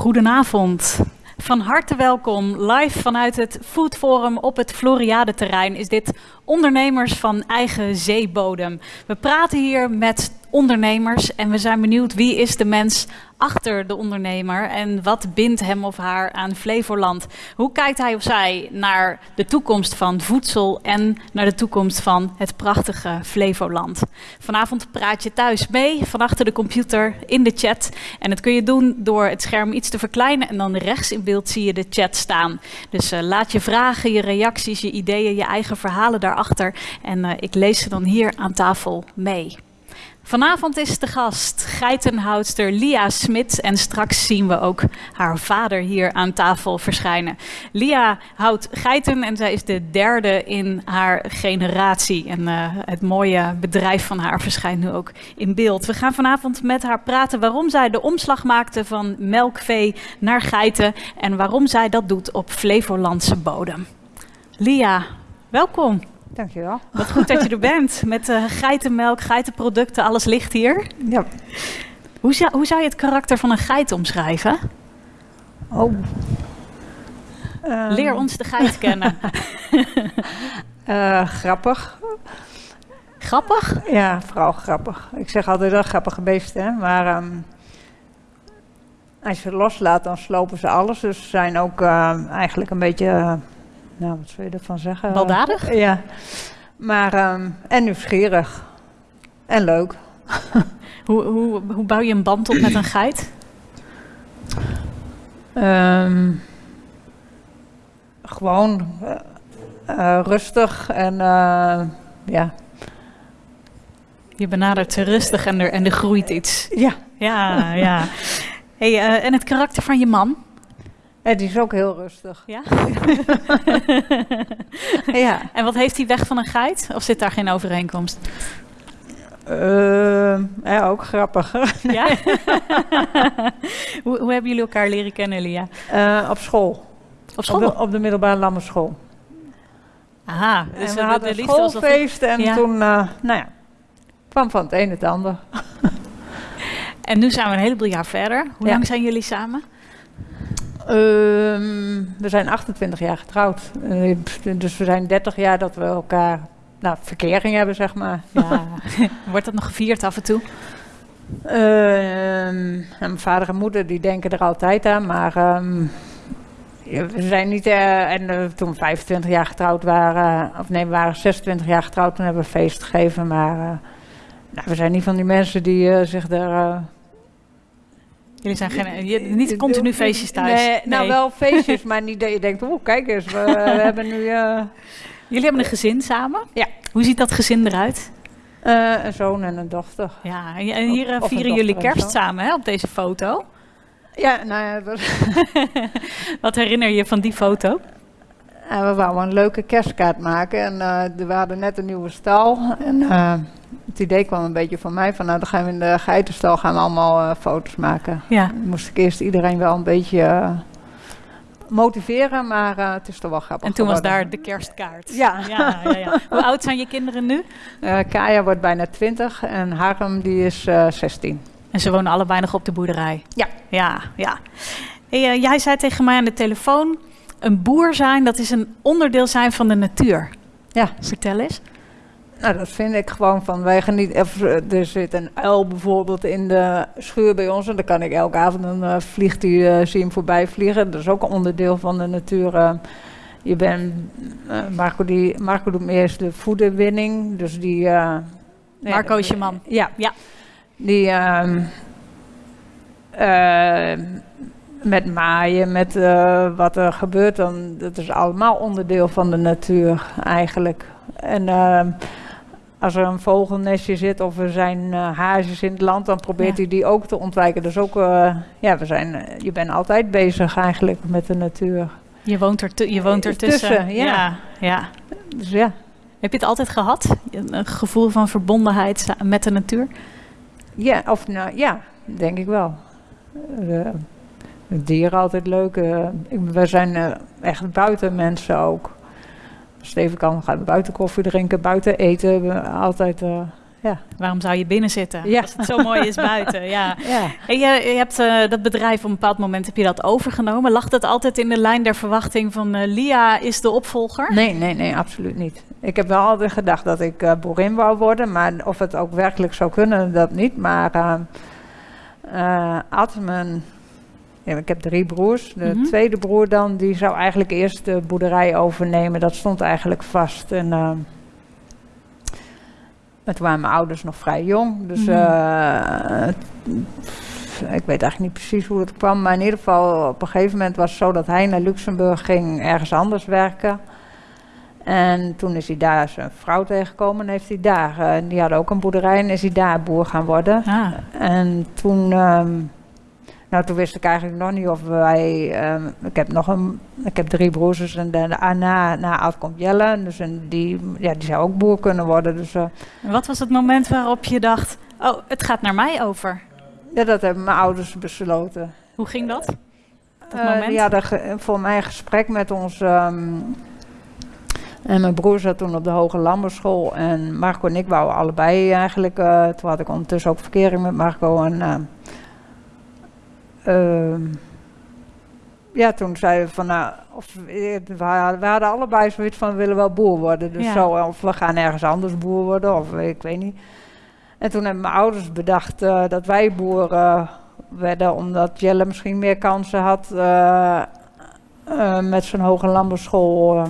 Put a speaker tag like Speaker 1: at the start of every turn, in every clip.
Speaker 1: Goedenavond. Van harte welkom. Live vanuit het Food Forum op het Floriade-terrein is dit ondernemers van eigen zeebodem. We praten hier met ondernemers en we zijn benieuwd wie is de mens achter de ondernemer en wat bindt hem of haar aan Flevoland? Hoe kijkt hij of zij naar de toekomst van voedsel en naar de toekomst van het prachtige Flevoland? Vanavond praat je thuis mee, van achter de computer, in de chat. En dat kun je doen door het scherm iets te verkleinen en dan rechts in beeld zie je de chat staan. Dus uh, laat je vragen, je reacties, je ideeën, je eigen verhalen daarachter. En uh, ik lees ze dan hier aan tafel mee. Vanavond is de gast geitenhoudster Lia Smit en straks zien we ook haar vader hier aan tafel verschijnen. Lia houdt geiten en zij is de derde in haar generatie. En uh, het mooie bedrijf van haar verschijnt nu ook in beeld. We gaan vanavond met haar praten waarom zij de omslag maakte van melkvee naar geiten en waarom zij dat doet op Flevolandse bodem. Lia, welkom.
Speaker 2: Dankjewel.
Speaker 1: Wat goed dat je er bent. Met uh, geitenmelk, geitenproducten, alles ligt hier.
Speaker 2: Ja.
Speaker 1: Hoe zou, hoe zou je het karakter van een geit omschrijven?
Speaker 2: Oh.
Speaker 1: Um. Leer ons de geit kennen.
Speaker 2: uh, grappig.
Speaker 1: Grappig?
Speaker 2: Ja, vooral grappig. Ik zeg altijd wel grappige beesten, hè? maar um, als je ze loslaat, dan slopen ze alles. Dus ze zijn ook uh, eigenlijk een beetje nou, wat zou je ervan zeggen?
Speaker 1: Baldadig?
Speaker 2: Ja. Maar, um, en nieuwsgierig. En leuk.
Speaker 1: hoe, hoe, hoe bouw je een band op met een geit?
Speaker 2: Um, gewoon uh, uh, rustig en uh, ja.
Speaker 1: Je benadert ze rustig en er, en er groeit iets.
Speaker 2: Ja.
Speaker 1: Ja, ja. Hey, en het karakter van je man?
Speaker 2: Die is ook heel rustig.
Speaker 1: Ja?
Speaker 2: ja.
Speaker 1: En wat heeft hij weg van een geit? Of zit daar geen overeenkomst?
Speaker 2: Uh, ja, ook grappig.
Speaker 1: ja? hoe, hoe, hebben jullie elkaar leren kennen, Lia?
Speaker 2: Uh, op school.
Speaker 1: Op school?
Speaker 2: Op de, op de middelbare lammerschool.
Speaker 1: Aha.
Speaker 2: Dus en we hadden een schoolfeest en ja. toen, uh, nou ja, kwam van het een het ander.
Speaker 1: en nu zijn we een heleboel jaar verder. Hoe ja. lang zijn jullie samen?
Speaker 2: Um, we zijn 28 jaar getrouwd. Uh, dus we zijn 30 jaar dat we elkaar nou, verkering hebben, zeg maar.
Speaker 1: Ja. Wordt dat nog gevierd af en toe?
Speaker 2: Uh, mijn vader en moeder die denken er altijd aan, maar um, we zijn niet. Uh, en uh, toen we 25 jaar getrouwd waren, of nee, we waren 26 jaar getrouwd, toen hebben we feest gegeven. Maar nou, we zijn niet van die mensen die zich daar
Speaker 1: Jullie zijn geen, je, niet continu feestjes thuis.
Speaker 2: Nee, nou wel feestjes, maar niet dat je denkt, oh kijk eens, we, we hebben nu... Uh...
Speaker 1: Jullie hebben een gezin samen?
Speaker 2: Ja.
Speaker 1: Hoe ziet dat gezin eruit?
Speaker 2: Uh, een zoon en een dochter.
Speaker 1: Ja, en hier uh, vieren jullie kerst samen hè, op deze foto.
Speaker 2: Ja, nou ja. Dat...
Speaker 1: Wat herinner je van die foto?
Speaker 2: Uh, we wouden een leuke kerstkaart maken en uh, we hadden net een nieuwe stal. En uh, het idee kwam een beetje van mij van nou dan gaan we in de geitenstal gaan we allemaal foto's maken.
Speaker 1: Ja.
Speaker 2: Dan moest ik eerst iedereen wel een beetje motiveren, maar het is toch wel grappig
Speaker 1: En toen
Speaker 2: geworden.
Speaker 1: was daar de kerstkaart.
Speaker 2: Ja.
Speaker 1: ja, ja, ja. Hoe oud zijn je kinderen nu?
Speaker 2: Kaya wordt bijna 20 en Harm die is 16.
Speaker 1: En ze wonen allebei nog op de boerderij?
Speaker 2: Ja.
Speaker 1: Ja, ja. Hey, jij zei tegen mij aan de telefoon een boer zijn, dat is een onderdeel zijn van de natuur.
Speaker 2: Ja.
Speaker 1: Vertel eens.
Speaker 2: Nou, dat vind ik gewoon van, wij genieten, er zit een uil bijvoorbeeld in de schuur bij ons en dan kan ik elke avond, dan uh, vliegt hij, uh, zie hem voorbij vliegen. Dat is ook een onderdeel van de natuur. Uh, je bent, Marco, die, Marco doet eerst de voederwinning, dus die...
Speaker 1: Marco is je man.
Speaker 2: Ja.
Speaker 1: ja.
Speaker 2: Die... met maaien, met uh, wat er gebeurt, dan, dat is allemaal onderdeel van de natuur eigenlijk. En uh, als er een vogelnestje zit of er zijn uh, hazes in het land, dan probeert ja. hij die ook te ontwijken. Dus ook, ja, we zijn, je bent altijd bezig eigenlijk met de natuur.
Speaker 1: Je woont er, je woont er tussen.
Speaker 2: tussen ja.
Speaker 1: ja. ja.
Speaker 2: Dus ja.
Speaker 1: Heb je het altijd gehad? Een gevoel van verbondenheid met de natuur?
Speaker 2: Ja, of nou ja, denk ik wel. Dieren altijd leuk. Uh, we zijn uh, echt buitenmensen ook. Steven kan gaan buiten koffie drinken, buiten eten. Altijd, uh, Ja.
Speaker 1: Waarom zou je binnen zitten
Speaker 2: Ja.
Speaker 1: als het zo mooi is buiten? Ja.
Speaker 2: Ja.
Speaker 1: En je, je hebt eh, dat bedrijf op een bepaald moment heb je dat overgenomen. Lag dat altijd in de lijn der verwachting van eh, Lia is de opvolger?
Speaker 2: Nee, nee, nee, absoluut niet. Ik heb wel altijd gedacht dat ik eh, boerin wou worden, maar of het ook werkelijk zou kunnen, dat niet. Maar eh eh, Ad, mijn, ja, ik heb drie broers. De
Speaker 1: Mhm.
Speaker 2: tweede broer dan, die zou eigenlijk eerst de boerderij overnemen. Dat stond eigenlijk vast. En, en toen waren mijn ouders nog vrij jong. Dus
Speaker 1: Mhm.
Speaker 2: eh, ik weet eigenlijk niet precies hoe het kwam. Maar in ieder geval, op een gegeven moment was het zo dat hij naar Luxemburg ging ergens anders werken. En toen is hij daar zijn vrouw tegengekomen en heeft hij daar, eh, die hadden ook een boerderij en is hij daar boer gaan worden.
Speaker 1: Ah,
Speaker 2: En toen, ehm, nou toen wist ik eigenlijk nog niet of wij, ehm, ik heb nog een, ik heb drie broers en daarna, na Ad komt Jelle, dus en die, ja, die zou ook boer kunnen worden. Dus eh,
Speaker 1: en wat was het moment waarop je dacht, oh, het gaat naar mij over?
Speaker 2: ja, dat hebben mijn ouders besloten.
Speaker 1: Hoe ging dat? Dat
Speaker 2: Eh,
Speaker 1: moment?
Speaker 2: ge- voor mij een gesprek met ons. ehm, en mijn broer zat toen op de Hoge Landbouwschool. En Marco en ik wouden allebei eigenlijk. eh, toen had ik ondertussen ook verkering met Marco. En, ehm, ja, toen zeiden we van nou. Of, eh, we, hadden, allebei zoiets van we willen wel boer worden. Dus
Speaker 1: Ja.
Speaker 2: zo, of we gaan ergens anders boer worden. Of ik weet niet. En toen hebben mijn ouders bedacht eh, dat wij boer eh, werden, omdat Jelle misschien meer kansen had eh, eh, met zijn hoge landbouwschool. eh.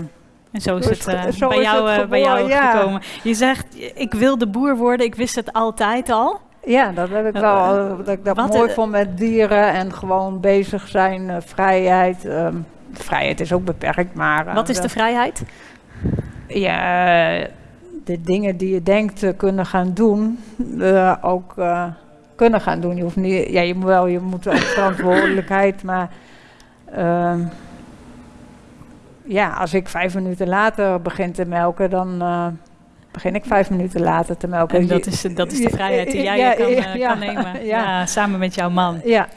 Speaker 1: En zo is het eh,
Speaker 2: zo
Speaker 1: bij
Speaker 2: is
Speaker 1: jou,
Speaker 2: het
Speaker 1: eh, bij jou
Speaker 2: ja.
Speaker 1: gekomen. Je zegt, ik wilde boer worden, ik wist het altijd al.
Speaker 2: Ja, dat heb ik wel. eh, dat ik dat
Speaker 1: wat,
Speaker 2: mooi vond met dieren en gewoon bezig zijn, eh, vrijheid. ehm, vrijheid is ook beperkt, maar. eh,
Speaker 1: Wat is de vrijheid?
Speaker 2: Ja, de dingen die je denkt te kunnen gaan doen, ook kunnen gaan doen. Je hoeft niet, ja, je moet wel, je moet ook verantwoordelijkheid, maar ehm, ja, als ik vijf minuten later begin te melken, dan begin ik vijf minuten later te melken.
Speaker 1: En dat is, dat is de vrijheid die jij
Speaker 2: Ja,
Speaker 1: kan, eh,
Speaker 2: ja,
Speaker 1: kan nemen. Ja. samen met jouw man.
Speaker 2: Ja,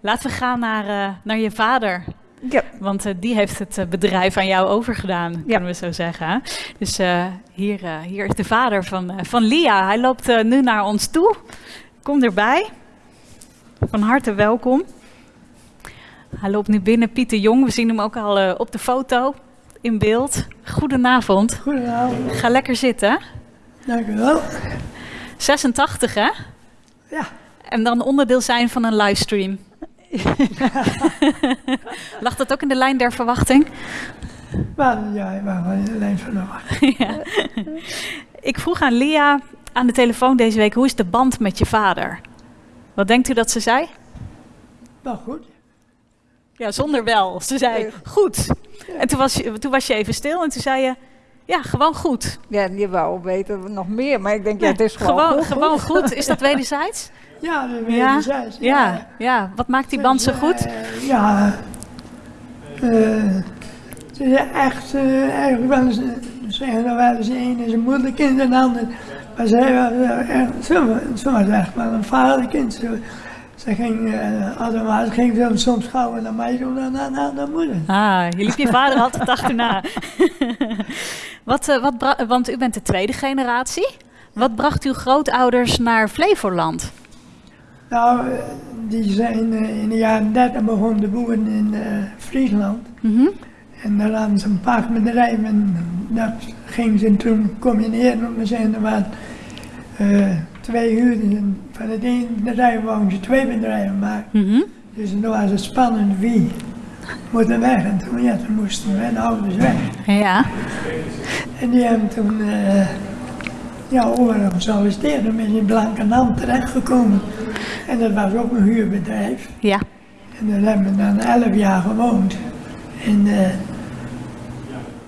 Speaker 1: Laten we gaan naar, eh, naar je vader.
Speaker 2: ja.
Speaker 1: Want eh, die heeft het bedrijf aan jou overgedaan,
Speaker 2: Ja.
Speaker 1: kunnen we zo zeggen. Dus hier, hier is de vader van, van Lia. Hij loopt nu naar ons toe. Kom erbij. Van harte welkom. Hij loopt nu binnen, Pieter Jong. We zien hem ook al op de foto in beeld. Goedenavond.
Speaker 3: Goedenavond,
Speaker 1: Ga lekker zitten.
Speaker 3: dank u wel.
Speaker 1: 86 hè?
Speaker 3: Ja.
Speaker 1: En dan onderdeel zijn van een livestream. Lag dat ook in de lijn der verwachting?
Speaker 3: Maar ja, ben van alleen van de
Speaker 1: ja. Ik vroeg aan Lia aan de telefoon deze week: hoe is de band met je vader? Wat denkt u dat ze zei?
Speaker 3: Nou goed,
Speaker 1: Ja, zonder wel. Ze zei goed. En toen was, je, toen was je even stil en toen zei je: ja, gewoon goed.
Speaker 2: ja je wou weten nog meer, maar ik denk, ja,
Speaker 1: Ja,
Speaker 2: het is gewoon,
Speaker 1: gewoon,
Speaker 2: goed.
Speaker 1: gewoon goed. Is dat wederzijds?
Speaker 3: ja, dat
Speaker 1: Ja. Ja, ja. Wat maakt die band zo goed?
Speaker 3: Eh, ja, eh, het is echt eh, eigenlijk wel eens, eh, ze zeggen dan wel eens een is een moederkind en de ander. Maar zij was eh, echt, ze was echt wel een vaderkind. Ze, ze ging, eh automatisch ging ze soms gauw naar mij toe dan naar, naar de moeder.
Speaker 1: Ah, je liep je vader altijd achterna. wat, eh, wat want u bent de tweede generatie. Wat bracht uw grootouders naar Flevoland?
Speaker 3: Nou, eh, die zijn in de jaren 30 begonnen te boeren in Friesland.
Speaker 1: Mhm.
Speaker 3: En daar hadden ze een paardbedrijf en dat gingen ze toen combineren. Om te zeggen, er waren eh, twee huurders en van het ene bedrijf wouden ze twee bedrijven maken. Dus toen was het spannend wie moet er weg. En toen, ja, toen moesten mijn ouders weg.
Speaker 1: Ja.
Speaker 3: En die hebben toen eh ja, overal gesolliciteerd en is in Blankenham terechtgekomen. En dat was ook een huurbedrijf.
Speaker 1: Ja.
Speaker 3: En daar hebben we dan elf jaar gewoond. En eh,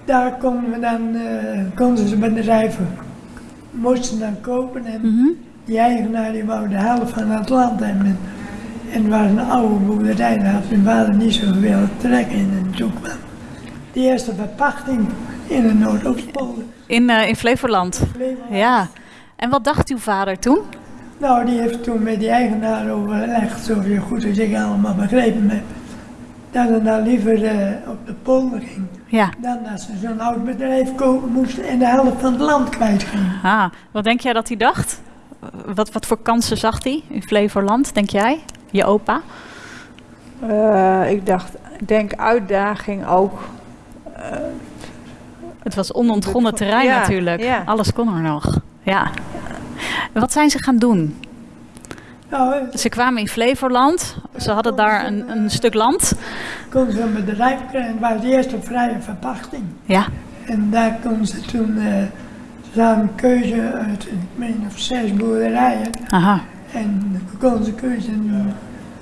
Speaker 3: daar konden we dan, eh, konden ze bedrijven, moesten dan kopen en
Speaker 1: Mhm.
Speaker 3: die eigenaar die wou de helft van het land hebben. En, het was een oude boerderij, daar had mijn vader niet zoveel trek in en toen kwam de eerste verpachting in de Noordoostpolder.
Speaker 1: In, eh, in Flevoland. Ja. En wat dacht uw vader toen?
Speaker 3: Nou, die heeft toen met die eigenaar overlegd, zo goed als ik allemaal begrepen heb, dat ze dan liever eh, op de polder ging,
Speaker 1: Ja.
Speaker 3: dan dat ze zo'n oud bedrijf kopen moesten en de helft van het land kwijt gingen.
Speaker 1: Ah, wat denk jij dat hij dacht? Wat, wat voor kansen zag hij in Flevoland, denk jij? Je opa?
Speaker 2: Eh, ik dacht, ik denk uitdaging ook.
Speaker 1: Het was onontgonnen terrein
Speaker 2: Ja,
Speaker 1: natuurlijk.
Speaker 2: ja.
Speaker 1: Alles kon er nog. Ja. Wat zijn ze gaan doen?
Speaker 3: Eh,
Speaker 1: Ze kwamen in Flevoland. Ze hadden daar een, een stuk land.
Speaker 3: kon ze een bedrijf krijgen. Het was de eerste vrije verpachting.
Speaker 1: Ja.
Speaker 3: En daar kon ze toen, eh ze hadden een keuze uit, ik meen of zes boerderijen.
Speaker 1: Aha.
Speaker 3: En dan kon ze keuze en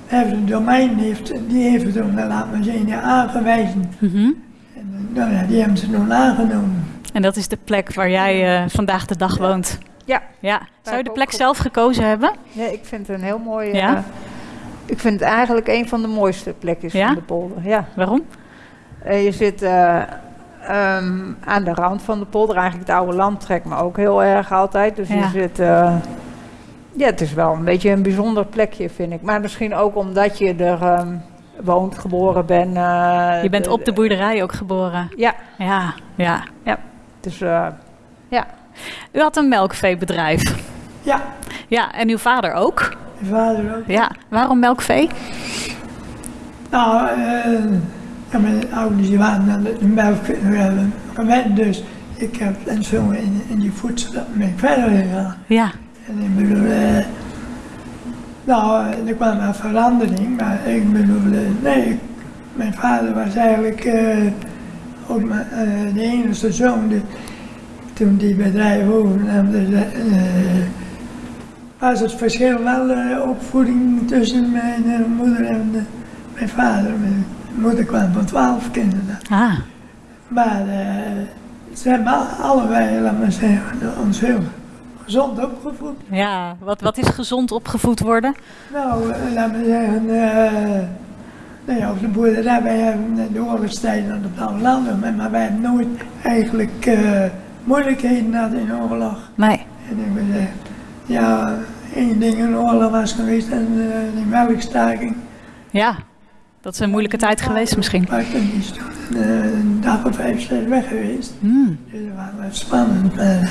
Speaker 3: hebben het domein heeft, die heeft het toen, laat maar zeggen, aangewezen.
Speaker 1: Mhm.
Speaker 3: En nou ja, die hebben ze toen aangenomen.
Speaker 1: En dat is de plek waar jij eh, vandaag de dag woont.
Speaker 2: Ja.
Speaker 1: Ja. Zou je de plek zelf gekozen hebben?
Speaker 2: Ja, ik vind het een heel mooi.
Speaker 1: Ja?
Speaker 2: eh, ik vind het eigenlijk een van de mooiste plekjes
Speaker 1: Ja?
Speaker 2: van de polder. Ja.
Speaker 1: Waarom?
Speaker 2: Eh, je zit eh, ehm, aan de rand van de polder. Eigenlijk het oude land trekt me ook heel erg altijd. Dus
Speaker 1: Ja.
Speaker 2: je zit. eh, ja, het is wel een beetje een bijzonder plekje, vind ik. Maar misschien ook omdat je er ehm, woont, geboren bent. eh,
Speaker 1: Je bent op de boerderij ook geboren.
Speaker 2: Ja,
Speaker 1: Ja, ja.
Speaker 2: dus eh,
Speaker 1: U had een melkveebedrijf.
Speaker 3: Ja,
Speaker 1: Ja, en uw vader ook.
Speaker 3: mijn vader ook.
Speaker 1: Ja, waarom melkvee?
Speaker 3: Nou, eh, ja, mijn ouders die waren aan de melk gewend, dus ik heb en zo in, in die ben ik verder gegaan.
Speaker 1: Ja,
Speaker 3: En ik bedoel, eh, nou, eh, er kwam een verandering, maar ik bedoel, nee, mijn vader was eigenlijk ook mijn, de enige zoon. Toen die bedrijf overnam, dus, eh, eh, was het verschil wel eh, opvoeding tussen mijn moeder en mijn vader. Mijn moeder kwam van twaalf kinderen.
Speaker 1: ah,
Speaker 3: Maar ze hebben al- allebei, laat maar zeggen, ons heel gezond opgevoed.
Speaker 1: ja. Wat, wat is gezond opgevoed worden?
Speaker 3: Nou, laat me zeggen, eh nou ja, op de boerderij, wij hebben de oorlogstijden op alle landen, maar, wij hebben nooit eigenlijk moeilijkheden gehad in oorlog.
Speaker 1: Nee.
Speaker 3: En ik wil zeggen, ja, één ding in oorlog was geweest en eh die melkstaking.
Speaker 1: Ja, dat is een moeilijke tijd geweest misschien.
Speaker 3: Maar toen is toen eh, een dag of vijf, zes weg geweest.
Speaker 1: Hmm.
Speaker 3: Dus dat was wel spannend. Maar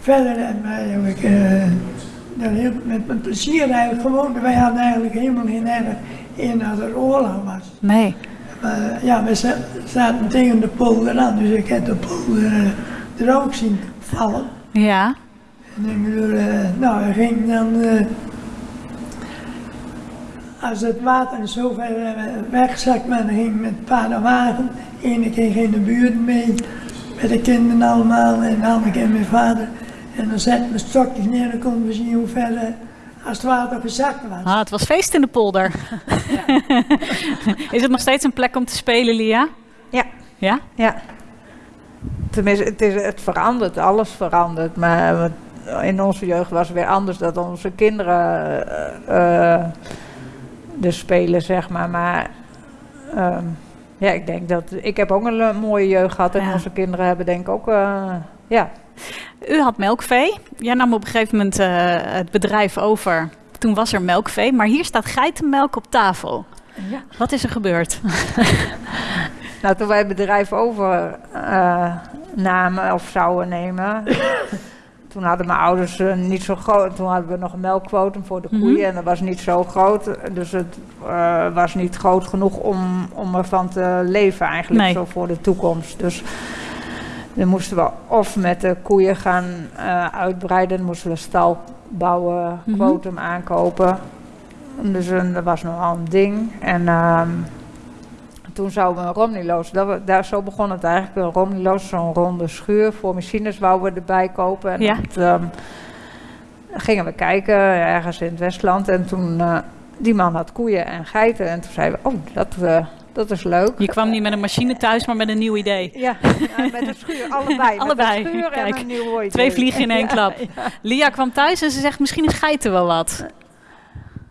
Speaker 3: verder eigenlijk eh, dat heel, met, met plezier eigenlijk gewoon. Wij hadden eigenlijk helemaal geen erg in dat er oorlog was.
Speaker 1: Nee.
Speaker 3: Maar ja, we za- zaten tegen de polder aan, dus ik heb de polder eh, er ook zien vallen.
Speaker 1: Ja.
Speaker 3: En ik bedoel, eh, nou, hij ging dan, eh, als het water zo ver eh, wegzakt, maar dan ging met paardenwagen. Ene keer ging de buurt mee, met de kinderen allemaal, en de andere keer mijn vader. En dan zetten we stokjes neer en dan konden we zien hoe ver, als het water gezakt was.
Speaker 1: Ah, het was feest in de polder. is het nog steeds een plek om te spelen, Lia?
Speaker 2: Ja.
Speaker 1: Ja?
Speaker 2: Ja. Tenminste, het, is, het verandert, alles verandert. Maar in onze jeugd was het weer anders dat onze kinderen er spelen, zeg maar. Maar ehm, ja, ik denk dat... Ik heb ook een eh, mooie jeugd gehad en
Speaker 1: Ja.
Speaker 2: onze kinderen hebben denk ik ook... ja,
Speaker 1: U had melkvee. Jij nam op een gegeven moment het bedrijf over. Toen was er melkvee, maar hier staat geitenmelk op tafel.
Speaker 2: Ja.
Speaker 1: Wat is er gebeurd?
Speaker 2: Nou, toen wij het bedrijf over eh, namen of zouden nemen, toen hadden mijn ouders eh, niet zo groot. Toen hadden we nog een melkquotum voor de
Speaker 1: Mhm.
Speaker 2: koeien en dat was niet zo groot. Dus het eh, was niet groot genoeg om, om ervan te leven eigenlijk
Speaker 1: Nee.
Speaker 2: zo voor de toekomst. Dus dan moesten we of met de koeien gaan uitbreiden, dan moesten we stal bouwen,
Speaker 1: Mhm.
Speaker 2: quotum aankopen. Dus dat was nogal een ding. En ehm, toen zouden we een Romniloos, dat daar, zo begon het eigenlijk, een Romniloos, zo'n ronde schuur voor machines wouden we erbij kopen. En
Speaker 1: Ja.
Speaker 2: dat, ehm, gingen we kijken ergens in het Westland en toen, eh, die man had koeien en geiten en toen zeiden we, oh, dat, eh, dat is leuk.
Speaker 1: Je kwam niet met een machine thuis, maar met een nieuw idee.
Speaker 2: Ja, met een schuur, allebei.
Speaker 1: Allebei,
Speaker 2: Met een schuur
Speaker 1: kijk.
Speaker 2: en een nieuw idee.
Speaker 1: Twee vliegen in één
Speaker 2: Ja,
Speaker 1: klap.
Speaker 2: ja.
Speaker 1: Lia kwam thuis en ze zegt, misschien is geiten wel wat.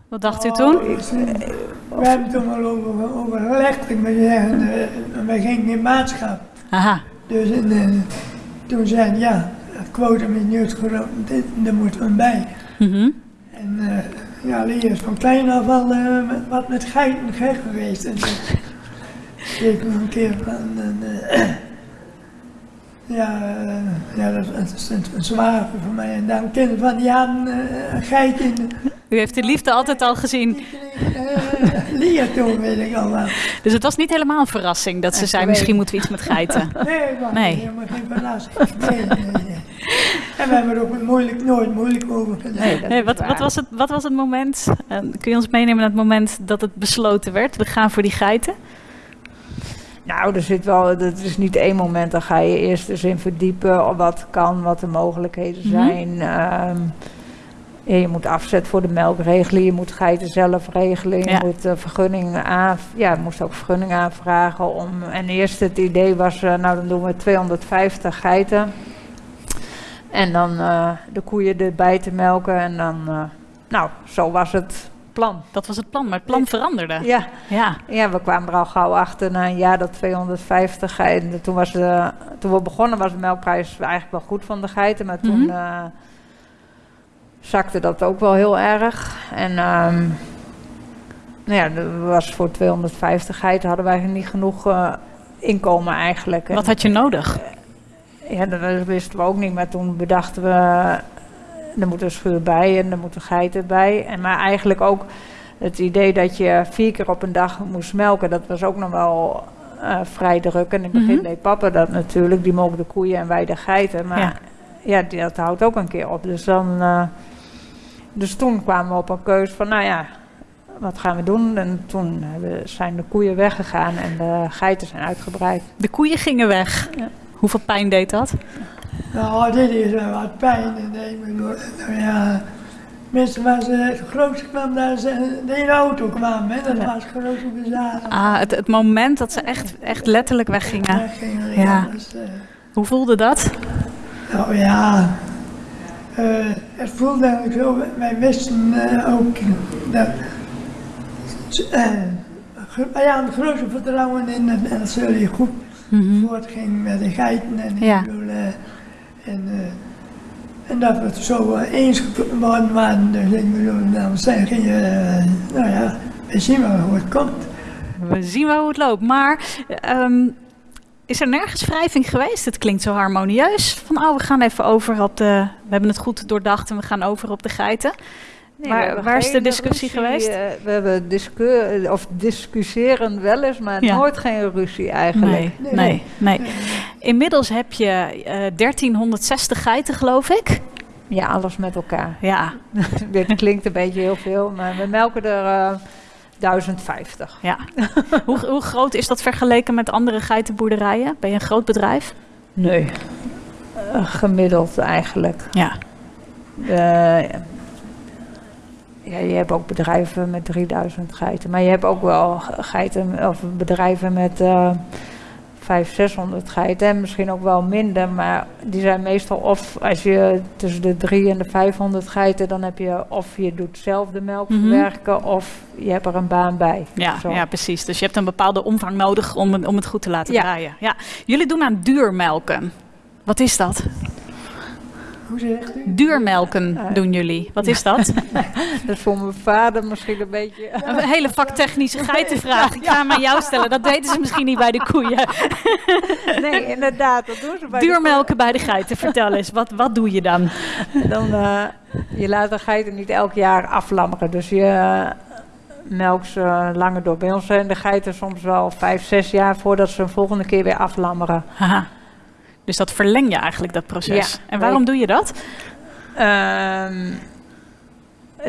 Speaker 1: Wat dacht u toen?
Speaker 3: Oh, ik, eh, we hebben toen wel over, overlegd, ik moet zeggen, eh, wij gingen in maatschap.
Speaker 1: Aha.
Speaker 3: Dus eh, toen zeiden ja, het quotum is niet groot, dit, daar moeten we bij.
Speaker 1: Mhm.
Speaker 3: En eh, ja, Lee is van klein af al met- wat met geiten gek geweest. En ik nog een keer van, en, Ja, eh, ja dat, dat is een, een zwaar voor mij. En dan kinderen van die hadden eh, een geitje in
Speaker 1: U heeft de liefde altijd al gezien.
Speaker 3: uh, leer toen, weet ik al wel.
Speaker 1: Dus het was niet helemaal een verrassing dat ze zei, misschien moeten we iets met geiten.
Speaker 3: Nee, maar
Speaker 1: Nee.
Speaker 3: helemaal geen verrassing. Nee, nee, nee. En we hebben er ook moeilijk, nooit moeilijk over gedaan.
Speaker 2: Nee,
Speaker 1: wat, wat, was het, wat was het moment, eh, kun je ons meenemen naar het moment dat het besloten werd? We gaan voor die geiten.
Speaker 2: Nou, er zit wel, dat is niet één moment. Dan ga je eerst dus in verdiepen wat kan, wat de mogelijkheden
Speaker 1: Mhm.
Speaker 2: zijn. Ehm, ja, je moet afzet voor de melk regelen, je moet geiten zelf regelen, je
Speaker 1: Ja.
Speaker 2: moet uh, vergunning aan, ja, je moest ook vergunning aanvragen. Om, en eerst het idee was, eh, nou dan doen we 250 geiten. En dan eh, de koeien erbij te melken en dan, eh, nou, zo was het plan.
Speaker 1: Dat was het plan, maar het plan veranderde.
Speaker 2: Ja,
Speaker 1: Ja,
Speaker 2: ja, we kwamen er al gauw achter na een jaar dat 250 geiten. Toen, was de, toen we begonnen was de melkprijs eigenlijk wel goed van de geiten. Maar toen
Speaker 1: Mhm.
Speaker 2: eh, zakte dat ook wel heel erg. En ehm, nou ja, er was voor 250 geiten hadden wij niet genoeg eh, inkomen eigenlijk.
Speaker 1: wat had je nodig?
Speaker 2: Ja, dat wisten we ook niet. Maar toen bedachten we, er moet een schuur bij en er moeten geiten bij. En maar eigenlijk ook het idee dat je vier keer op een dag moest melken, dat was ook nog wel eh, vrij druk. En in het begin
Speaker 1: Mhm.
Speaker 2: deed papa dat natuurlijk. Die melkte de koeien en wij de geiten. Maar
Speaker 1: Ja.
Speaker 2: ja, die, dat houdt ook een keer op. Dus, dan, eh, dus toen kwamen we op een keus van, nou ja, wat gaan we doen? En toen zijn de koeien weggegaan en de geiten zijn uitgebreid.
Speaker 1: De koeien gingen weg.
Speaker 2: Ja.
Speaker 1: Hoeveel pijn deed dat?
Speaker 3: Nou, dit is wel wat pijn. En ik bedoel, nou ja, mensen was eh, het grootste kwam daar ze de hele auto kwam, hè. Dat
Speaker 2: Ja.
Speaker 3: was het grootste bezwaar.
Speaker 1: Ah, het, het moment dat ze echt, echt letterlijk weggingen.
Speaker 3: Weggingen,
Speaker 1: Ja.
Speaker 3: ja. Dus, eh,
Speaker 1: Hoe voelde dat?
Speaker 3: nou ja, eh, het voelde eigenlijk zo. Wij wisten eh, ook dat. hadden het grootste vertrouwen in dat zullen goed
Speaker 1: Mhm.
Speaker 3: voortging met de geiten en, ik
Speaker 1: Ja.
Speaker 3: bedoel, eh, en, eh, en dat we het zo eh, eens geworden waren. Dus ik bedoel, dan zeg je, eh, nou ja, we zien wel hoe het komt.
Speaker 1: We zien wel hoe het loopt. Maar ehm, is er nergens wrijving geweest? Het klinkt zo harmonieus. Van, oh, we gaan even over op de... We hebben het goed doordacht en we gaan over op de geiten.
Speaker 2: Nee,
Speaker 1: Waar- is de discussie
Speaker 2: ruzie,
Speaker 1: geweest?
Speaker 2: eh, we hebben discu of discussiëren wel eens, maar
Speaker 1: Ja.
Speaker 2: nooit geen ruzie eigenlijk.
Speaker 1: Nee, nee, nee. Inmiddels heb je eh 1360 geiten, geloof ik.
Speaker 2: Ja, alles met elkaar.
Speaker 1: Ja,
Speaker 2: Dit klinkt een beetje heel veel, maar we melken er eh 1050.
Speaker 1: ja. hoe, hoe groot is dat vergeleken met andere geitenboerderijen? Ben je een groot bedrijf?
Speaker 2: Nee. Eh, gemiddeld eigenlijk.
Speaker 1: Ja.
Speaker 2: Eh, ja, je hebt ook bedrijven met 3000 geiten, maar je hebt ook wel geiten of bedrijven met eh 500, 600 geiten en misschien ook wel minder, maar die zijn meestal of als je tussen de 3 en de 500 geiten, dan heb je of je doet zelf de melk verwerken of je hebt er een baan bij.
Speaker 1: Ja,
Speaker 2: Zo.
Speaker 1: ja, precies. Dus je hebt een bepaalde omvang nodig om, het- om het goed te laten
Speaker 2: Ja.
Speaker 1: draaien. Ja. Jullie doen aan duurmelken. Wat is dat?
Speaker 3: Hoe zegt u?
Speaker 1: Duurmelken doen jullie. Wat is dat?
Speaker 2: Dat is voor mijn vader misschien een beetje.
Speaker 1: Een hele vaktechnische geitenvraag. Ik ga hem aan jou stellen. Dat weten ze misschien niet bij de koeien.
Speaker 2: Nee, inderdaad, dat doen ze bij de
Speaker 1: Duurmelken bij de geiten. Vertel eens, wat, wat doe je dan?
Speaker 2: Dan, eh, je laat de geiten niet elk jaar aflammeren. Dus je eh, melkt ze langer door. Bij ons zijn de geiten soms wel vijf, zes jaar voordat ze een volgende keer weer aflammeren.
Speaker 1: Haha. Dus dat verleng je eigenlijk, dat proces.
Speaker 2: Ja.
Speaker 1: en waarom doe je dat?
Speaker 2: Ehm,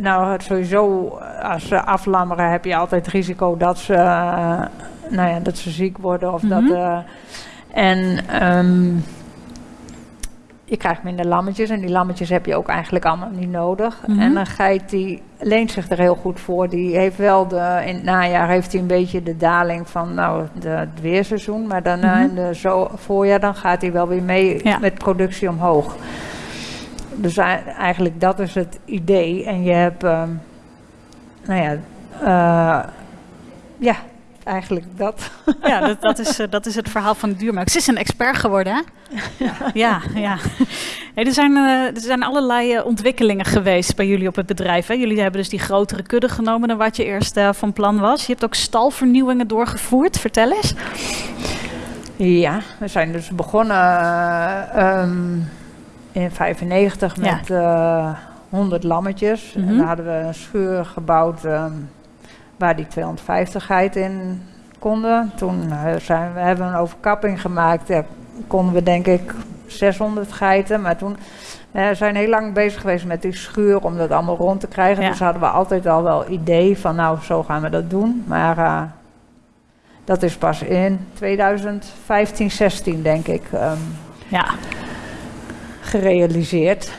Speaker 2: nou, sowieso, als ze aflammeren heb je altijd het risico dat ze, eh, nou ja, dat ze ziek worden. Of dat,
Speaker 1: Mhm.
Speaker 2: eh, en ehm, je krijgt minder lammetjes en die lammetjes heb je ook eigenlijk allemaal niet nodig.
Speaker 1: Mhm.
Speaker 2: En een geit die leent zich er heel goed voor. Die heeft wel de, in het najaar heeft hij een beetje de daling van nou, de, het weerseizoen. Maar daarna
Speaker 1: Mhm.
Speaker 2: in de zo, voorjaar dan gaat hij wel weer mee
Speaker 1: Ja.
Speaker 2: met productie omhoog. Dus ei- eigenlijk dat is het idee. En je hebt, ehm, nou ja, eh, ja, eigenlijk dat.
Speaker 1: Ja, dat, dat, is, eh, dat is het verhaal van duurmelk. Ze is een expert geworden, hè? Ja, ja. Hey, er, zijn, eh, er zijn allerlei eh, ontwikkelingen geweest bij jullie op het bedrijf. Hè? Jullie hebben dus die grotere kudde genomen dan wat je eerst van plan was. Je hebt ook stalvernieuwingen doorgevoerd. Vertel eens.
Speaker 2: Ja, we zijn dus begonnen ehm, in 95
Speaker 1: Ja.
Speaker 2: met eh 100 lammetjes.
Speaker 1: Mhm.
Speaker 2: En dan hadden we een schuur gebouwd ehm, waar die 250 geiten in konden. Toen eh, zijn we, hebben we een overkapping gemaakt. Ja, konden we denk ik 600 geiten. Maar toen eh, zijn we heel lang bezig geweest met die schuur om dat allemaal rond te krijgen.
Speaker 1: Ja.
Speaker 2: Dus hadden we altijd al wel idee van nou, zo gaan we dat doen. Maar eh, dat is pas in 2015, 16 denk ik ehm,
Speaker 1: Ja,
Speaker 2: gerealiseerd.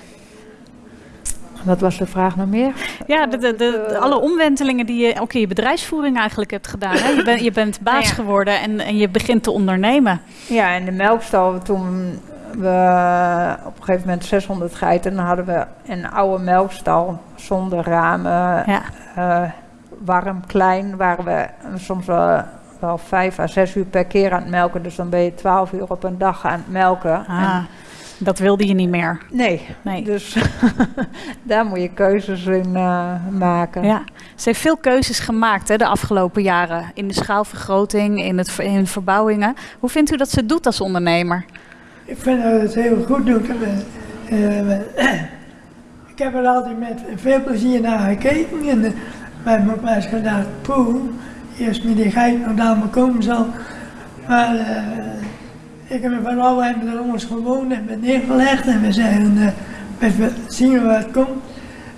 Speaker 2: Wat was de vraag nog meer?
Speaker 1: ja de, de, de-
Speaker 2: Eh,
Speaker 1: alle omwentelingen die je ook in je bedrijfsvoering eigenlijk hebt gedaan. Hè? Je, bent je bent baas
Speaker 2: Ja.
Speaker 1: geworden en, en je begint te ondernemen.
Speaker 2: Ja, in de melkstal toen we op een gegeven moment 600 geiten, dan hadden we een oude melkstal zonder ramen,
Speaker 1: Ja,
Speaker 2: eh, warm, klein, waren we soms wel, wel vijf à zes uur per keer aan het melken. Dus dan ben je 12 uur op een dag aan het melken.
Speaker 1: ah,
Speaker 2: En-
Speaker 1: dat wilde je niet meer.
Speaker 2: nee,
Speaker 1: Nee.
Speaker 2: dus daar moet je keuzes in eh, maken.
Speaker 1: Ja, ze heeft veel keuzes gemaakt hè, de afgelopen jaren. In de schaalvergroting, in, het, in verbouwingen. Hoe vindt u dat ze het doet als ondernemer?
Speaker 3: Ik vind dat het heel goed doet. Eh, eh, ik heb er altijd met veel plezier naar gekeken. En uh, ook wel eens gedacht, poeh, eerst met die geit nog daar maar komen zal. Maar eh, ik heb van oude hebben er ons gewoond en ben neergelegd. En we zeggen, eh, we we zien waar het komt.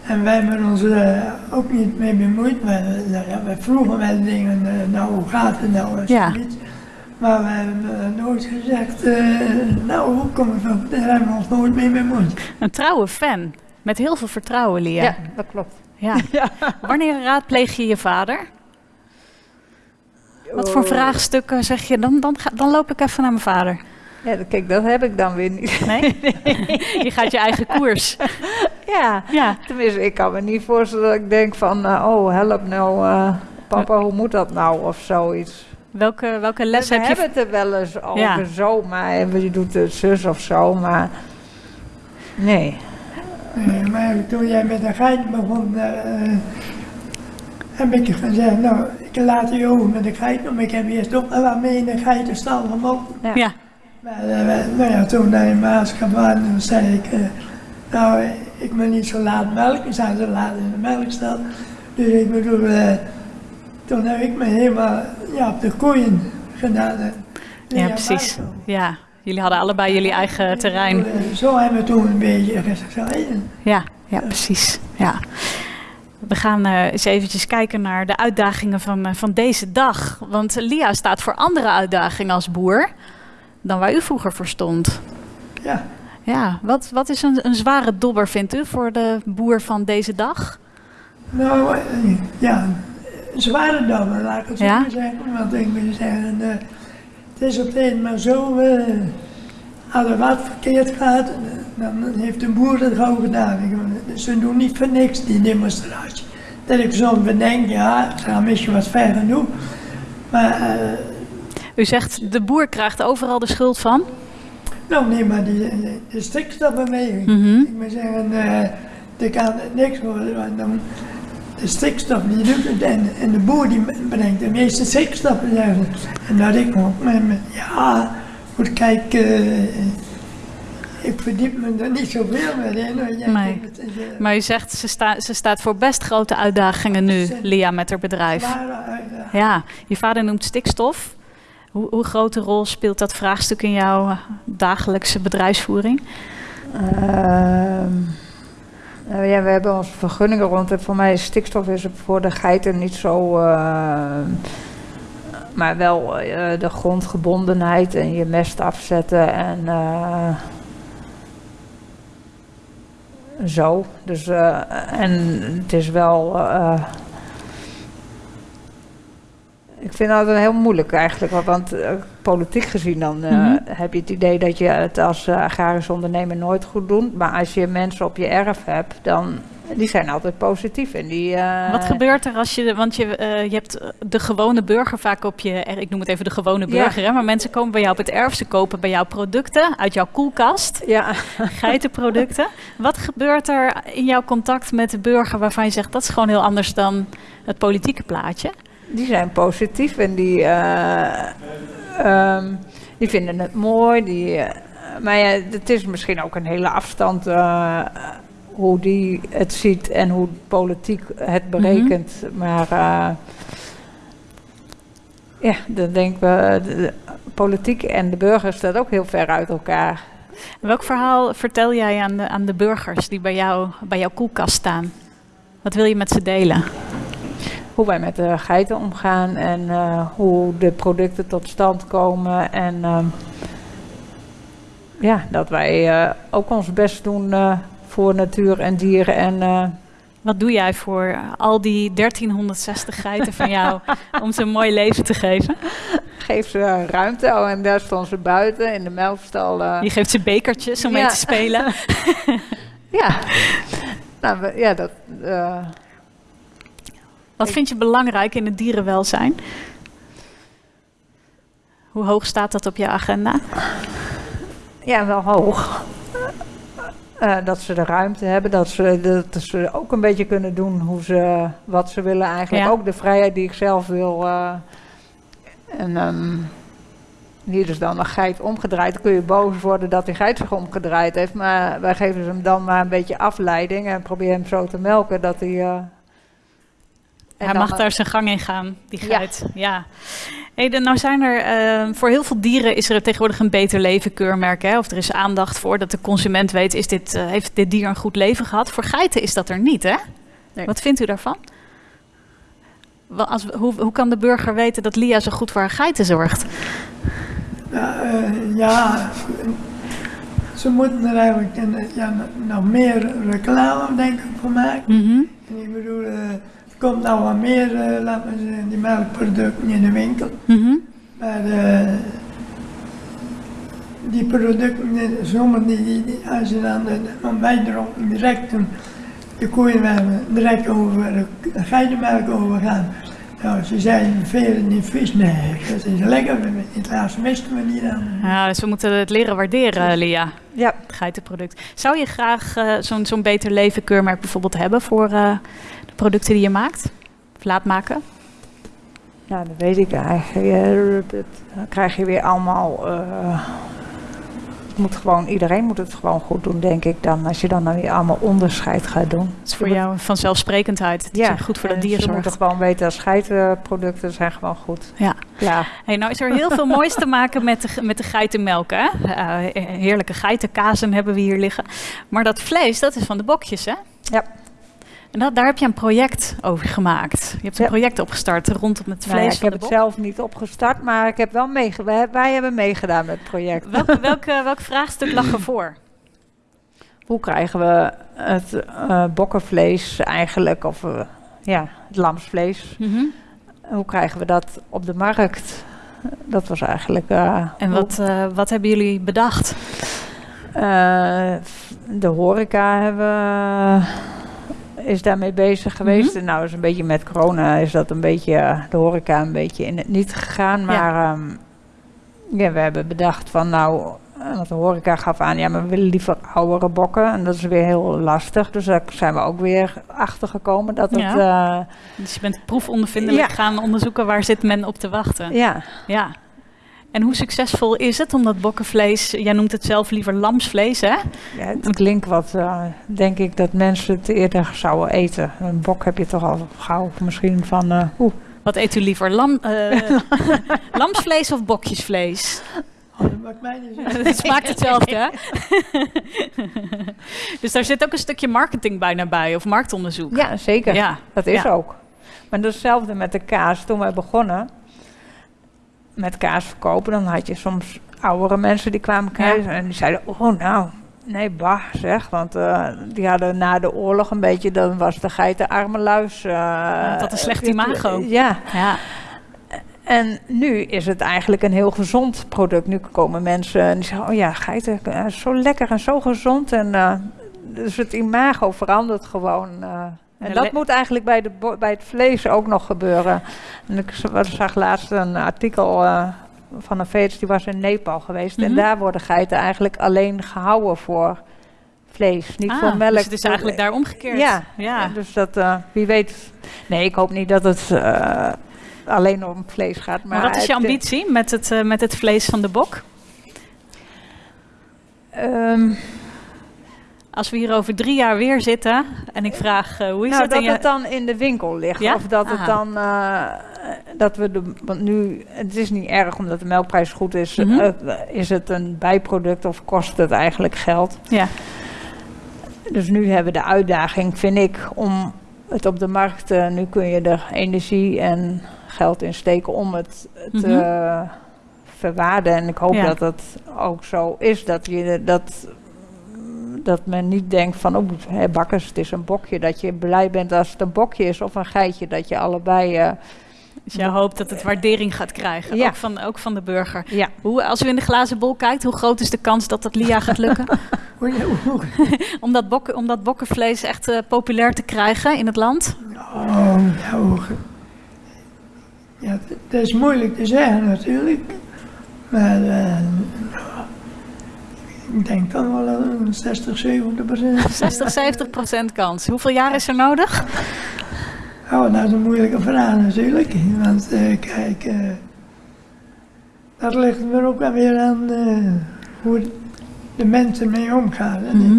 Speaker 3: En wij hebben ons er ook niet mee bemoeid. We, nou ja, we vroegen wel dingen, eh, nou hoe gaat het nou? en
Speaker 1: Ja.
Speaker 3: Maar we hebben eh, nooit gezegd, eh, nou hoe kom ik van, daar hebben we ons nooit mee bemoeid.
Speaker 1: Een trouwe fan. Met heel veel vertrouwen, Lia.
Speaker 2: Ja, dat klopt.
Speaker 1: Ja. Wanneer raadpleeg je je vader? Wat voor
Speaker 2: Oh.
Speaker 1: vraagstukken zeg je? Dan, dan, dan loop ik even naar mijn vader.
Speaker 2: Ja, kijk, dat heb ik dan weer niet.
Speaker 1: Nee? je gaat je eigen koers.
Speaker 2: Ja,
Speaker 1: Ja.
Speaker 2: tenminste, ik kan me niet voorstellen dat ik denk van, eh, oh help nou, eh, papa, hoe moet dat nou of zoiets.
Speaker 1: Welke, welke les
Speaker 2: we
Speaker 1: heb je?
Speaker 2: hebben het er wel eens over
Speaker 1: Ja.
Speaker 2: zo, maar je doet het zus of zo, maar nee.
Speaker 3: Eh, maar toen jij met de geit begon, eh, heb ik gezegd, nou ik laat je over met de geit, maar ik heb eerst ook wel wat mee in de geitenstal gemogen.
Speaker 1: Ja.
Speaker 3: Maar eh, nou ja, toen naar je maatschap waren, toen zei ik, eh, nou, ik wil niet zo laat melken, we zijn zo laat in de melkstal. Dus ik bedoel, eh, toen heb ik me helemaal ja, op de koeien gedaan.
Speaker 1: Ja, precies. Ja. Jullie hadden allebei jullie eigen terrein.
Speaker 3: Zo hebben we toen een beetje gezegd.
Speaker 1: Ja, ja precies. Ja. We gaan eh, eens eventjes kijken naar de uitdagingen van, eh, van deze dag. Want Lia staat voor andere uitdagingen als boer dan waar u vroeger voor stond.
Speaker 3: Ja.
Speaker 1: Ja, wat, wat is een, een zware dobber, vindt u, voor de boer van deze dag?
Speaker 3: Nou, eh, ja, een zware dan, laat ik het zo
Speaker 1: Ja?
Speaker 3: zeggen. Want ik wil zeggen, het is op een maar zo, als er wat verkeerd gaat, dan heeft de boer het gauw gedaan. Ze doen niet voor niks die demonstratie. Dat ik soms bedenk, ja, het gaat misschien wat ver genoeg. Maar, eh,
Speaker 1: U zegt de boer krijgt overal de schuld van.
Speaker 3: nou nee, maar die, de, stikstofbeweging.
Speaker 1: Mhm.
Speaker 3: Ik moet zeggen, eh er kan niks worden, want dan, de stikstof die doet het en, en de boer die brengt de meeste stikstof. En dat ik ook ja, goed kijk, eh, ik verdiep me er niet zoveel meer in. jij
Speaker 1: Nee.
Speaker 3: denkt, het eh,
Speaker 1: Maar u zegt ze, sta, ze staat voor best grote uitdagingen nu, Lia, met haar bedrijf. Ja, je vader noemt stikstof. Hoe, hoe grote rol speelt dat vraagstuk in jouw eh, dagelijkse bedrijfsvoering?
Speaker 2: Ehm, nou ja, we hebben onze vergunningen rond. En voor mij is stikstof is voor de geiten niet zo. Eh, maar wel eh, de grondgebondenheid en je mest afzetten en eh, zo. Dus, eh, en het is wel. Ik vind altijd heel moeilijk eigenlijk, want- eh, politiek gezien dan eh,
Speaker 1: Mhm.
Speaker 2: heb je het idee dat je het als eh, agrarisch ondernemer nooit goed doet. Maar als je mensen op je erf hebt, dan die zijn altijd positief. En die,
Speaker 1: Wat gebeurt er als je, want je, je hebt de gewone burger vaak op je, ik noem het even de gewone
Speaker 2: Ja.
Speaker 1: burger, hè, maar mensen komen bij jou op het erf, ze kopen bij jou producten uit jouw koelkast,
Speaker 2: Ja,
Speaker 1: geitenproducten. Wat gebeurt er in jouw contact met de burger waarvan je zegt dat is gewoon heel anders dan het politieke plaatje?
Speaker 2: Die zijn positief en die. eh, ehm, die vinden het mooi. Die, eh, maar ja, het is misschien ook een hele afstand uh, hoe die het ziet en hoe politiek het berekent. Maar uh, ja, dan denken we, de politiek en de burgers staat ook heel ver uit elkaar.
Speaker 1: Welk verhaal vertel jij aan de, aan de burgers die bij, jou, bij jouw koelkast staan? Wat wil je met ze delen?
Speaker 2: Hoe wij met de geiten omgaan en uh, hoe de producten tot stand komen. En uh, ja, dat wij uh, ook ons best doen voor natuur en dieren. En,
Speaker 1: Wat doe jij voor al die 1360 geiten van jou om ze een mooi leven te geven?
Speaker 2: Geef ze ruimte en daar staan ze buiten in de melkstal.
Speaker 1: Je geeft ze bekertjes om ja. mee te spelen.
Speaker 2: ja. Nou, ja, dat...
Speaker 1: Wat vind je belangrijk in het dierenwelzijn? Hoe hoog staat dat op je agenda?
Speaker 2: Ja, wel hoog. Uh, dat ze de ruimte hebben, dat ze, dat ze ook een beetje kunnen doen hoe ze, wat ze willen eigenlijk. Ja. Ook de vrijheid die ik zelf wil. Uh, en um, hier is dan een geit omgedraaid. Dan kun je boos worden dat die geit zich omgedraaid heeft. Maar wij geven hem dan maar een beetje afleiding en proberen hem zo te melken dat hij. Uh,
Speaker 1: hij mag daar zijn gang in gaan, die geit. Ja. ja. Hey, dan, nou zijn er uh, voor heel veel dieren is er tegenwoordig een beter leven keurmerk. Hè? Of er is aandacht voor dat de consument weet, is dit, uh, heeft dit dier een goed leven gehad? Voor geiten is dat er niet, hè? Nee. Wat vindt u daarvan? Als, hoe, hoe kan de burger weten dat Lia zo goed voor haar geiten zorgt?
Speaker 3: Ja, uh, ja, ze moeten er eigenlijk een, ja, nog meer reclame denk ik voor maken.
Speaker 1: Mm -hmm.
Speaker 3: En ik bedoel, komt nou wat meer, uh, laten we zeggen, die melkproducten in de winkel.
Speaker 1: Mm -hmm.
Speaker 3: Maar die producten, sommige die, die, die, als je dan de bijdronken direct een, de koeien hebben, direct over de geitenmelk overgaan. Nou, ze zijn veel niet vis, nee, dat is lekker. In het laatste misten we niet aan.
Speaker 1: Ja, dus we moeten het leren waarderen, Lia.
Speaker 2: Ja.
Speaker 1: Het geitenproduct. Zou je graag uh, zo'n zo'n beter leven keurmerk bijvoorbeeld hebben voor uh, de producten die je maakt? Of laat maken?
Speaker 2: Ja, dat weet ik eigenlijk. Dan krijg je weer allemaal... Uh, moet gewoon, iedereen moet het gewoon goed doen, denk ik dan. Als je dan, dan weer allemaal onderscheid gaat doen.
Speaker 1: Het is voor je jou vanzelfsprekendheid. Het
Speaker 2: ja,
Speaker 1: is goed voor dat dier zorgt.
Speaker 2: moeten gewoon weten dat geitenproducten zijn gewoon goed.
Speaker 1: Ja.
Speaker 2: ja.
Speaker 1: Hey, nou is er heel veel moois te maken met de, met de geitenmelk. Hè? Uh, heerlijke geitenkazen hebben we hier liggen. Maar dat vlees, dat is van de bokjes, hè?
Speaker 2: Ja.
Speaker 1: En dat, daar heb je een project over gemaakt. Je hebt een ja. project opgestart rondom het vlees. Nou ja,
Speaker 2: ik heb het zelf niet opgestart, maar ik heb wel meege wij, wij, hebben meegedaan met het project.
Speaker 1: Welk, welk, welk vraagstuk lag ervoor?
Speaker 2: Hoe krijgen we het uh, bokkenvlees eigenlijk, of uh, ja, het lamsvlees,
Speaker 1: mm -hmm.
Speaker 2: hoe krijgen we dat op de markt? Dat was eigenlijk. Uh,
Speaker 1: en wat, wat hebben jullie bedacht?
Speaker 2: de horeca hebben is daarmee bezig geweest. Mm -hmm. En nou is een beetje met corona is dat een beetje de horeca een beetje in het niet gegaan. Maar ja, um, ja we hebben bedacht van nou, want de horeca gaf aan, ja, maar we willen liever oudere bokken. En dat is weer heel lastig. Dus daar zijn we ook weer achter gekomen dat het.
Speaker 1: Uh, dus je bent proefondervindelijk ja. gaan onderzoeken waar zit men op te wachten.
Speaker 2: Ja.
Speaker 1: Ja. En hoe succesvol is het om dat bokkenvlees, jij noemt het zelf liever lamsvlees, hè?
Speaker 2: Ja, het klinkt wat, uh, denk ik, dat mensen het eerder zouden eten. Een bok heb je toch al gauw misschien van, uh, oeh.
Speaker 1: Wat eet u liever, Lam, uh, lamsvlees of bokjesvlees?
Speaker 3: Oh, dat maakt mij niet zo.
Speaker 1: Het smaakt hetzelfde, hè? dus daar zit ook een stukje marketing bijna bij, of marktonderzoek.
Speaker 2: Ja, zeker.
Speaker 1: Ja.
Speaker 2: Dat is
Speaker 1: ja.
Speaker 2: ook. Maar dat is hetzelfde met de kaas. Toen wij begonnen met kaas verkopen, dan had je soms oudere mensen die kwamen kijken ja. en die zeiden, oh nou, nee bah zeg, want uh, die hadden na de oorlog een beetje, dan was de geiten arme luis. Uh,
Speaker 1: ja, dat een slecht imago.
Speaker 2: Ja.
Speaker 1: ja.
Speaker 2: En nu is het eigenlijk een heel gezond product. Nu komen mensen en die zeggen, oh ja, geiten, uh, zo lekker en zo gezond. En dus het imago verandert gewoon. En dat moet eigenlijk bij, de bij het vlees ook nog gebeuren. En ik zag laatst een artikel uh, van een veets die was in Nepal geweest. Mm -hmm. En daar worden geiten eigenlijk alleen gehouden voor vlees, niet
Speaker 1: ah,
Speaker 2: voor melk.
Speaker 1: Dus het is eigenlijk daar omgekeerd.
Speaker 2: Ja,
Speaker 1: ja.
Speaker 2: dus dat, uh, wie weet. Nee, ik hoop niet dat het uh, alleen om vlees gaat. Maar,
Speaker 1: maar wat is je ambitie met het, met het vlees van de bok?
Speaker 2: Ehm,
Speaker 1: Als we hier over drie jaar weer zitten en ik vraag eh, hoe is
Speaker 2: nou,
Speaker 1: het?
Speaker 2: dat het dan in de winkel ligt.
Speaker 1: Ja?
Speaker 2: Of dat het
Speaker 1: Ah.
Speaker 2: dan. eh, dat we de. Want nu. Het is niet erg omdat de melkprijs goed is.
Speaker 1: Mhm.
Speaker 2: eh, is het een bijproduct of kost het eigenlijk geld?
Speaker 1: Ja.
Speaker 2: Dus nu hebben we de uitdaging, vind ik, om het op de markt. nu kun je er energie en geld in steken om het te
Speaker 1: Mhm.
Speaker 2: verwaarden. En ik hoop
Speaker 1: Ja.
Speaker 2: dat dat ook zo is. Dat, je, dat, dat men niet denkt van, oh, hè, bakkers, het is een bokje. Dat je blij bent als het een bokje is of een geitje. Dat je allebei... eh,
Speaker 1: Dus jij hoopt dat het waardering gaat krijgen,
Speaker 2: Ja.
Speaker 1: ook, van, ook van de burger.
Speaker 2: ja,
Speaker 1: Hoe, als u in de glazen bol kijkt, hoe groot is de kans dat dat Lia gaat lukken? Om, dat bokken, om dat bokkenvlees echt eh, populair te krijgen in het land?
Speaker 3: Oh, ja, dat is moeilijk te zeggen natuurlijk. Maar eh, ik denk dan wel een 60, 70 procent.
Speaker 1: 60, 70 procent kans. Hoeveel jaar is er nodig?
Speaker 3: Oh, dat is een moeilijke vraag natuurlijk. Want eh, kijk, eh, dat ligt er ook wel weer aan eh, hoe de mensen mee omgaan.
Speaker 1: Mhm.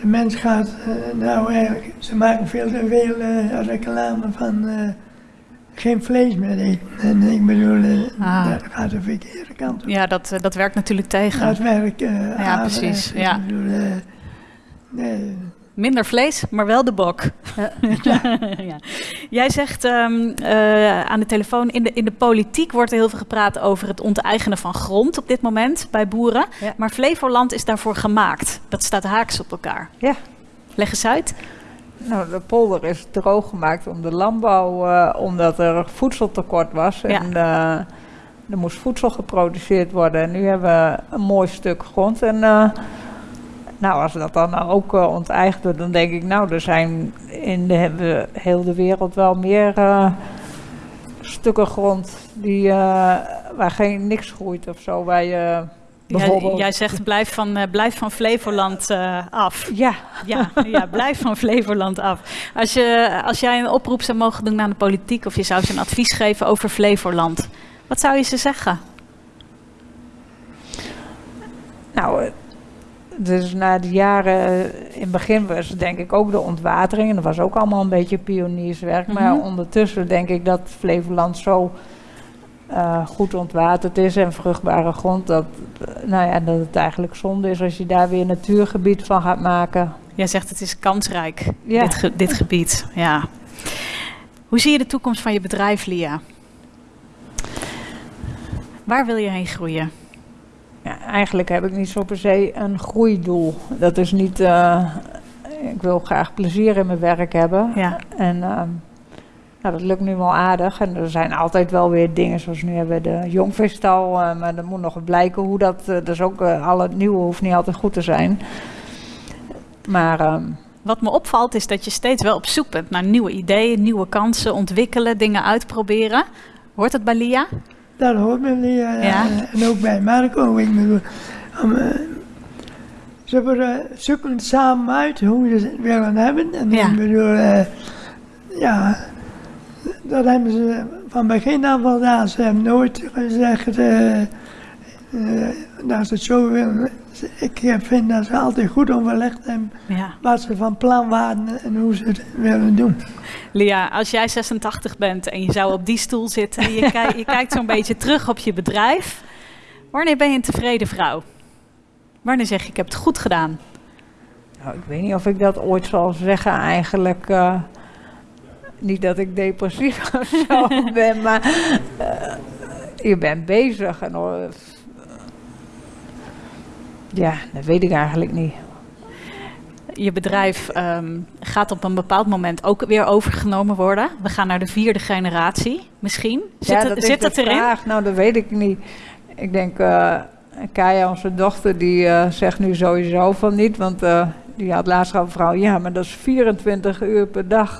Speaker 3: De mens gaat, nou eigenlijk, ze maken veel te veel reclame van geen vlees meer eten. En ik bedoel, eh,
Speaker 1: Ah.
Speaker 3: dat gaat de verkeerde kant op.
Speaker 1: Ja, dat, eh, dat werkt natuurlijk tegen.
Speaker 3: Dat werkt eh
Speaker 1: Ja, precies,
Speaker 3: Ik
Speaker 1: ja.
Speaker 3: bedoel, nee,
Speaker 1: Minder vlees, maar wel de bok. Ja. Jij zegt ehm, eh, aan de telefoon, in de, in de politiek wordt er heel veel gepraat over het onteigenen van grond op dit moment bij boeren.
Speaker 2: Ja.
Speaker 1: Maar Flevoland is daarvoor gemaakt. Dat staat haaks op elkaar.
Speaker 2: Ja.
Speaker 1: Leg eens uit.
Speaker 2: Nou, de polder is droog gemaakt om de landbouw, eh, omdat er voedseltekort was. En eh, er moest voedsel geproduceerd worden. En nu hebben we een mooi stuk grond. En eh, nou, als dat dan ook eh, onteigend wordt, dan denk ik, nou, er zijn in de heel de wereld wel meer stukken grond die, waar geen niks groeit of zo. Waar
Speaker 1: Jij, zegt blijf van, eh, blijf van Flevoland eh, af.
Speaker 2: ja,
Speaker 1: Ja, ja, blijf van Flevoland af. Als, je, als jij een oproep zou mogen doen aan de politiek of je zou ze een advies geven over Flevoland, wat zou je ze zeggen?
Speaker 2: Nou, eh, dus na de jaren, in het begin was denk ik ook de ontwatering. En dat was ook allemaal een beetje pionierswerk. Maar
Speaker 1: Mhm.
Speaker 2: ondertussen denk ik dat Flevoland zo eh, goed ontwaterd is en vruchtbare grond. Dat, nou ja, dat het eigenlijk zonde is als je daar weer natuurgebied van gaat maken.
Speaker 1: Jij zegt het is kansrijk,
Speaker 2: Ja.
Speaker 1: dit, ge- dit gebied. Ja. Hoe zie je de toekomst van je bedrijf, Lia? Waar wil je heen groeien?
Speaker 2: Ja, eigenlijk heb ik niet zo per se een groeidoel. Dat is niet. eh, ik wil graag plezier in mijn werk hebben.
Speaker 1: Ja.
Speaker 2: En ehm, nou, dat lukt nu wel aardig. En er zijn altijd wel weer dingen, zoals nu hebben we de jongveestal. eh, maar er moet nog blijken hoe dat. eh, dus ook eh, al het nieuwe hoeft niet altijd goed te zijn. Maar ehm,
Speaker 1: Wat me opvalt is dat je steeds wel op zoek bent naar nieuwe ideeën, nieuwe kansen, ontwikkelen, dingen uitproberen. Hoort het bij Lia?
Speaker 3: dat hoort eh,
Speaker 1: Ja.
Speaker 3: En ook bij Marco. Ik bedoel, om, ze worden- zoeken het samen uit hoe ze het willen hebben. En
Speaker 1: Ja.
Speaker 3: ik bedoel, ja, dat hebben ze van begin af al gedaan. Ze hebben nooit gezegd eh, eh, dat ze het zo willen. Ik vind dat ze altijd goed overlegd hebben
Speaker 1: Ja.
Speaker 3: wat ze van plan waren en hoe ze het willen doen.
Speaker 1: Lia, als jij 86 bent en je zou op die stoel zitten en je, kijkt, je kijkt zo'n beetje terug op je bedrijf, wanneer ben je een tevreden vrouw? Wanneer zeg je ik heb het goed gedaan?
Speaker 2: nou, ik weet niet of ik dat ooit zal zeggen eigenlijk. eh, niet dat ik depressief of zo ben, maar eh, je bent bezig. En, eh, ja, dat weet ik eigenlijk niet.
Speaker 1: Je bedrijf ehm, gaat op een bepaald moment ook weer overgenomen worden. We gaan naar de vierde generatie, misschien. Zit,
Speaker 2: ja,
Speaker 1: het,
Speaker 2: dat is
Speaker 1: zit
Speaker 2: de
Speaker 1: het erin?
Speaker 2: vraag. Nou, dat weet ik niet. Ik denk, eh Kaya, onze dochter, die zegt nu sowieso van niet. Want die had laatst al een vrouw. Ja, maar dat is 24 uur per dag,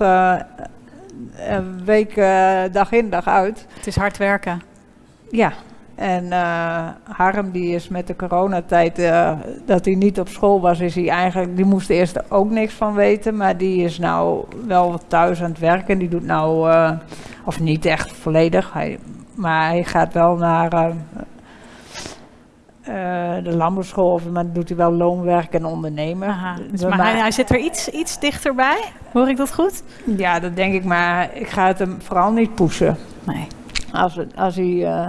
Speaker 2: een week, eh, dag in, dag uit.
Speaker 1: Het is hard werken.
Speaker 2: Ja. En eh, Harm, die is met de coronatijd, eh, dat hij niet op school was, is hij eigenlijk, die moest eerst ook niks van weten. Maar die is nou wel thuis aan het werken. Die doet nou, of niet echt volledig, hij, maar hij gaat wel naar, de landbouwschool, maar doet hij wel loonwerk en ondernemer.
Speaker 1: Aha, dus maar hij, hij zit er iets, iets dichterbij. Hoor ik dat goed?
Speaker 2: Ja, dat denk ik, maar ik ga het hem vooral niet pushen.
Speaker 1: Nee.
Speaker 2: Als, het- als, hij, eh,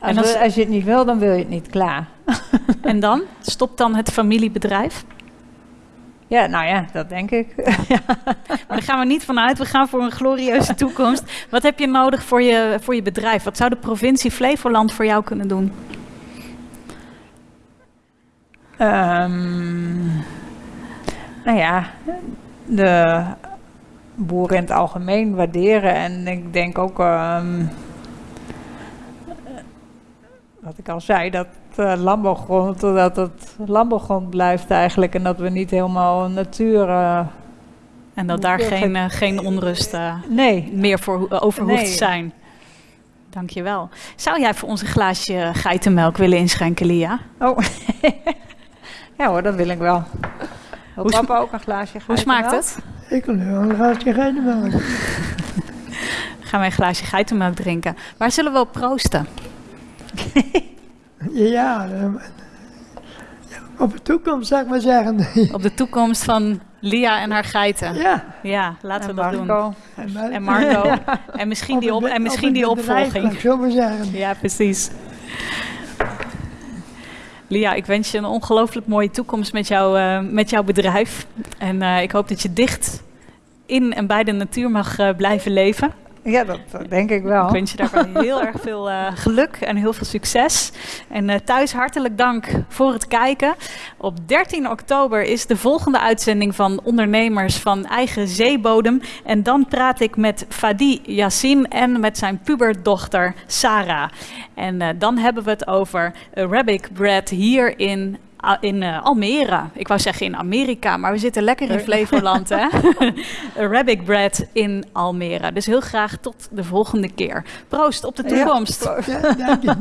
Speaker 2: als,
Speaker 1: als-
Speaker 2: je het niet wil, dan wil je het niet, klaar.
Speaker 1: En dan? Stopt dan het familiebedrijf?
Speaker 2: Ja, nou ja, dat denk ik.
Speaker 1: Maar daar gaan we niet vanuit. We gaan voor een glorieuze toekomst. Wat heb je nodig voor je, voor je bedrijf? Wat zou de provincie Flevoland voor jou kunnen doen?
Speaker 2: Ehm, nou ja, de boeren in het algemeen waarderen. En ik denk ook, ehm, wat ik al zei, dat eh, landbouwgrond, dat het landbouwgrond blijft eigenlijk. En dat we niet helemaal natuur... eh,
Speaker 1: En dat daar geen, eh, geen onrust
Speaker 2: nee,
Speaker 1: meer voor, over hoeft te zijn. Dankjewel. Zou jij voor ons een glaasje geitenmelk willen inschenken, Lia?
Speaker 2: Oh, ja hoor, dat wil ik wel. Wil
Speaker 1: Hoe
Speaker 2: papa ook een glaasje
Speaker 1: Hoe smaakt het?
Speaker 3: Ik wil wel een glaasje geitenmelk.
Speaker 1: Gaan wij een glaasje geitenmelk drinken. Waar zullen we op proosten?
Speaker 3: Ja, eh, op de toekomst zou ik maar zeggen.
Speaker 1: Op de toekomst van Lia en haar geiten.
Speaker 3: Ja.
Speaker 1: Ja, laten we
Speaker 2: En
Speaker 1: dat doen.
Speaker 2: Marco.
Speaker 3: maar-
Speaker 1: En Marco. En misschien die, op, en misschien die
Speaker 3: bedrijf,
Speaker 1: opvolging.
Speaker 3: ik zo maar zeggen.
Speaker 1: Ja, precies. Lia, ik wens je een ongelooflijk mooie toekomst met, jou, eh, met jouw bedrijf. En eh, ik hoop dat je dicht in en bij de natuur mag eh, blijven leven.
Speaker 2: Ja, dat eh, denk ik wel.
Speaker 1: Ik wens je daarbij heel erg veel eh, geluk en heel veel succes. En eh, thuis hartelijk dank voor het kijken. Op 13 oktober is de volgende uitzending van Ondernemers van Eigen Zeebodem. En dan praat ik met Fadi Yassin en met zijn puberdochter Sarah. En dan hebben we het over Arabic bread hier in in eh, Almere. Ik wou zeggen in Amerika, maar we zitten lekker in Flevoland, hè? Arabic bread in Almere. Dus heel graag tot de volgende keer. Proost op de
Speaker 2: Ja,
Speaker 1: toekomst.
Speaker 3: Ja, dank je.